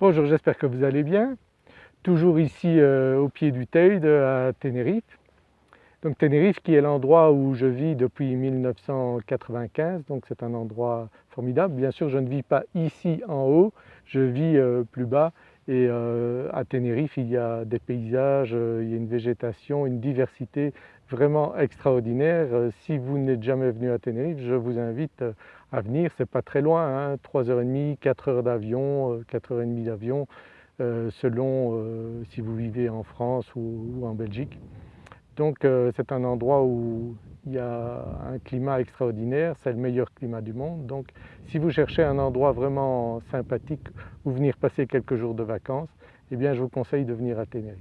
Bonjour, j'espère que vous allez bien. Toujours ici euh, au pied du Teide à Tenerife. Donc Tenerife qui est l'endroit où je vis depuis 1995, donc c'est un endroit formidable. Bien sûr je ne vis pas ici en haut, je vis euh, plus bas et euh, à Tenerife il y a des paysages, il y a une végétation, une diversité vraiment extraordinaire. Si vous n'êtes jamais venu à Tenerife, je vous invite à venir, c'est pas très loin, 3h30, 4 heures d'avion, 4h30 d'avion euh, selon euh, si vous vivez en France ou, en Belgique. Donc euh, c'est un endroit où il y a un climat extraordinaire, c'est le meilleur climat du monde. Donc si vous cherchez un endroit vraiment sympathique où venir passer quelques jours de vacances, eh bien je vous conseille de venir à Tenerife.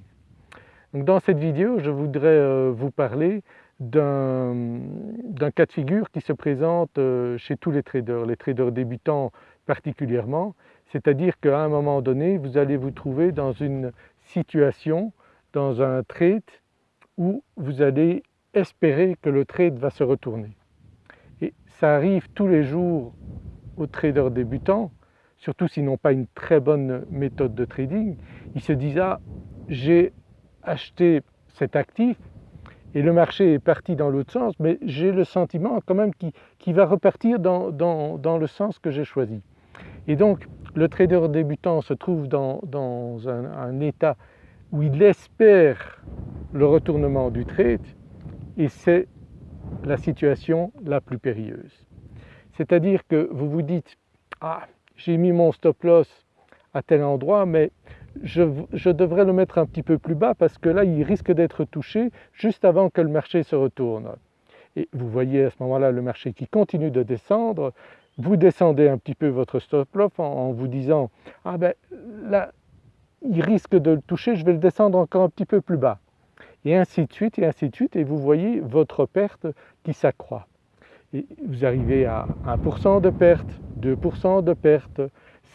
Donc dans cette vidéo, je voudrais vous parler d'un cas de figure qui se présente chez tous les traders, les traders débutants particulièrement, c'est-à-dire qu'à un moment donné, vous allez vous trouver dans une situation, dans un trade où vous allez espérer que le trade va se retourner. Et ça arrive tous les jours aux traders débutants, surtout s'ils n'ont pas une très bonne méthode de trading, ils se disent « ah j'ai acheté cet actif et le marché est parti dans l'autre sens, mais j'ai le sentiment quand même qu'il va repartir dans, dans le sens que j'ai choisi ». Et donc le trader débutant se trouve dans, un, état où il espère le retournement du trade et c'est la situation la plus périlleuse. C'est-à-dire que vous vous dites « ah j'ai mis mon stop loss à tel endroit mais je, devrais le mettre un petit peu plus bas parce que là il risque d'être touché juste avant que le marché se retourne ». Et vous voyez à ce moment-là le marché qui continue de descendre, vous descendez un petit peu votre stop loss en, vous disant « ah ben là il risque de le toucher, je vais le descendre encore un petit peu plus bas » et ainsi de suite et ainsi de suite et vous voyez votre perte qui s'accroît. Et vous arrivez à 1% de perte, 2% de perte,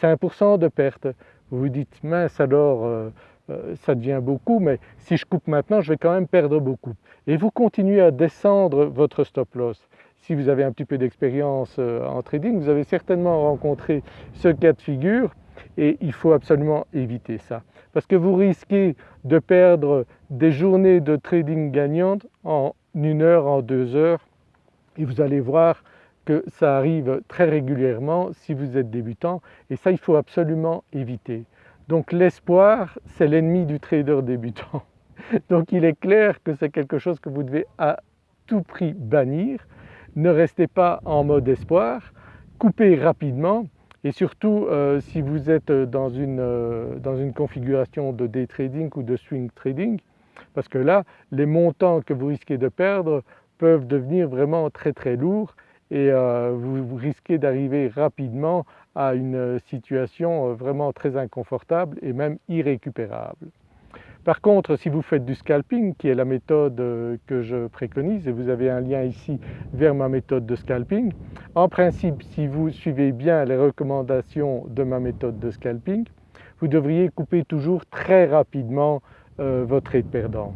5% de perte, vous vous dites mince alors euh, euh, ça devient beaucoup mais si je coupe maintenant je vais quand même perdre beaucoup. Et vous continuez à descendre votre stop loss si vous avez un petit peu d'expérience euh, en trading, vous avez certainement rencontré ce cas de figure et il faut absolument éviter ça. Parce que vous risquez de perdre des journées de trading gagnantes en une heure, en deux heures et vous allez voir que ça arrive très régulièrement si vous êtes débutant et ça il faut absolument éviter. Donc l'espoir c'est l'ennemi du trader débutant. Donc il est clair que c'est quelque chose que vous devez à tout prix bannir ne restez pas en mode espoir, coupez rapidement et surtout euh, si vous êtes dans une, euh, dans une configuration de day trading ou de swing trading, parce que là les montants que vous risquez de perdre peuvent devenir vraiment très très lourds et euh, vous risquez d'arriver rapidement à une situation vraiment très inconfortable et même irrécupérable. Par contre, si vous faites du scalping, qui est la méthode euh, que je préconise, et vous avez un lien ici vers ma méthode de scalping, en principe, si vous suivez bien les recommandations de ma méthode de scalping, vous devriez couper toujours très rapidement euh, votre trade perdant.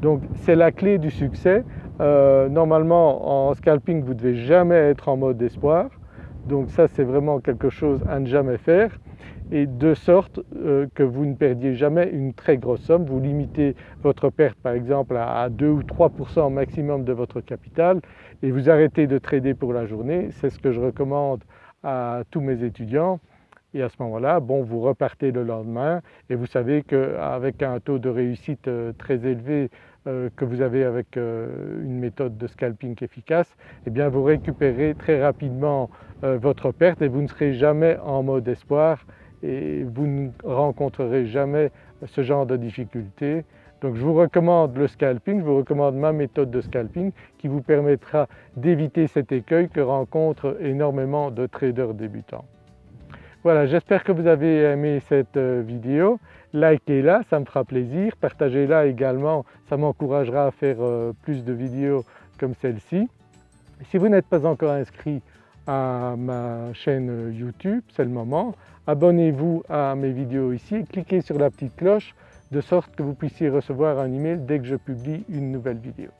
Donc c'est la clé du succès. Euh, normalement en scalping vous ne devez jamais être en mode espoir, donc ça c'est vraiment quelque chose à ne jamais faire et de sorte euh, que vous ne perdiez jamais une très grosse somme. Vous limitez votre perte par exemple à 2 ou 3% maximum de votre capital et vous arrêtez de trader pour la journée. C'est ce que je recommande à tous mes étudiants et à ce moment-là, bon, vous repartez le lendemain et vous savez qu'avec un taux de réussite euh, très élevé euh, que vous avez avec une méthode de scalping efficace, eh bien vous récupérez très rapidement votre perte et vous ne serez jamais en mode espoir et vous ne rencontrerez jamais ce genre de difficultés. Donc je vous recommande le scalping, je vous recommande ma méthode de scalping qui vous permettra d'éviter cet écueil que rencontrent énormément de traders débutants. Voilà, j'espère que vous avez aimé cette euh, vidéo. Likez-la, ça me fera plaisir. Partagez-la également, ça m'encouragera à faire euh, plus de vidéos comme celle-ci. Si vous n'êtes pas encore inscrit à ma chaîne YouTube, c'est le moment. Abonnez-vous à mes vidéos ici, cliquez sur la petite cloche de sorte que vous puissiez recevoir un email dès que je publie une nouvelle vidéo.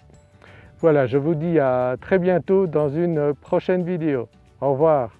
Voilà, je vous dis à très bientôt dans une prochaine vidéo. Au revoir.